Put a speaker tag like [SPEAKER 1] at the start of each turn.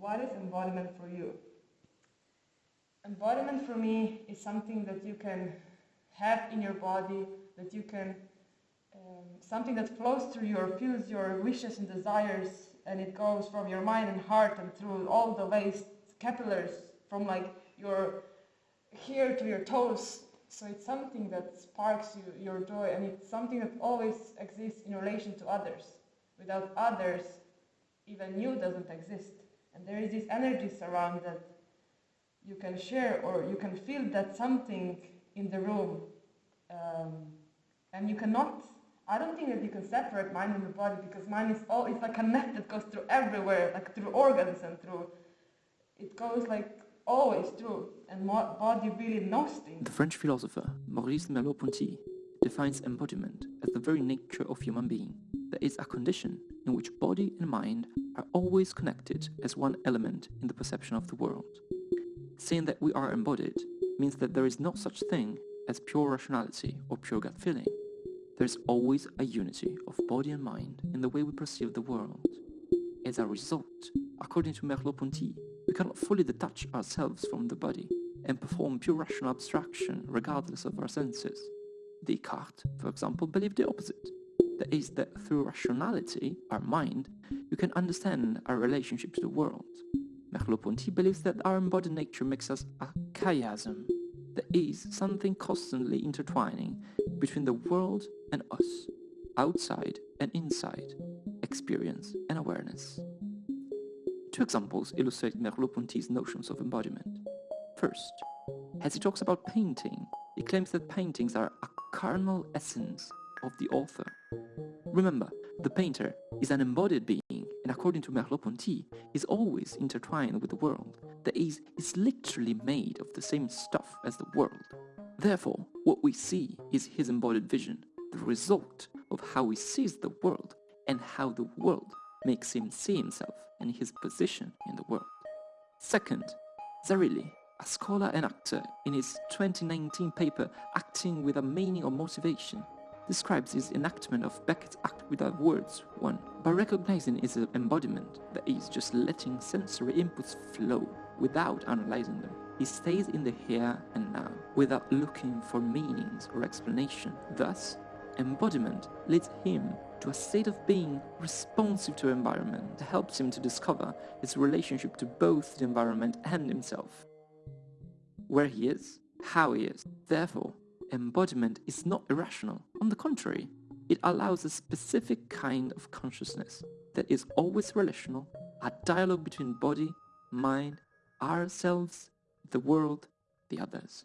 [SPEAKER 1] what is embodiment for you? Embodiment for me is something that you can have in your body, that you can, um, something that flows through your, fuels your wishes and desires, and it goes from your mind and heart and through all the waste capillaries, from like your here to your toes. So it's something that sparks you, your joy, and it's something that always exists in relation to others. Without others, even you doesn't exist. And there is this energy around that you can share or you can feel that something in the room. Um, and you cannot, I don't think that you can separate mind and the body because mind is all, it's like a net that goes through everywhere, like through organs and through, it goes like always through, and body really knows things.
[SPEAKER 2] The French philosopher Maurice Merleau-Ponty defines embodiment as the very nature of human being. That is a condition in which body and mind are always connected as one element in the perception of the world. Saying that we are embodied means that there is no such thing as pure rationality or pure gut feeling. There is always a unity of body and mind in the way we perceive the world. As a result, according to Merleau-Ponty, we cannot fully detach ourselves from the body and perform pure rational abstraction regardless of our senses. Descartes, for example, believed the opposite. That is, that through rationality, our mind, we can understand our relationship to the world. Merleau-Ponty believes that our embodied nature makes us a chiasm, that is, something constantly intertwining between the world and us, outside and inside, experience and awareness. Two examples illustrate Merleau-Ponty's notions of embodiment. First, as he talks about painting, he claims that paintings are a carnal essence of the author. Remember, the painter is an embodied being and according to Merleau-Ponty, is always intertwined with the world, that is, is literally made of the same stuff as the world. Therefore, what we see is his embodied vision, the result of how he sees the world and how the world makes him see himself and his position in the world. Second, Zarrilli, a scholar and actor, in his 2019 paper Acting with a Meaning or Motivation, describes his enactment of Beckett's act without words 1. By recognizing its embodiment, that is, just letting sensory inputs flow without analyzing them. He stays in the here and now, without looking for meanings or explanation. Thus, embodiment leads him to a state of being responsive to environment that helps him to discover his relationship to both the environment and himself. Where he is, how he is. Therefore, embodiment is not irrational. On the contrary, it allows a specific kind of consciousness that is always relational, a dialogue between body, mind, ourselves, the world, the others.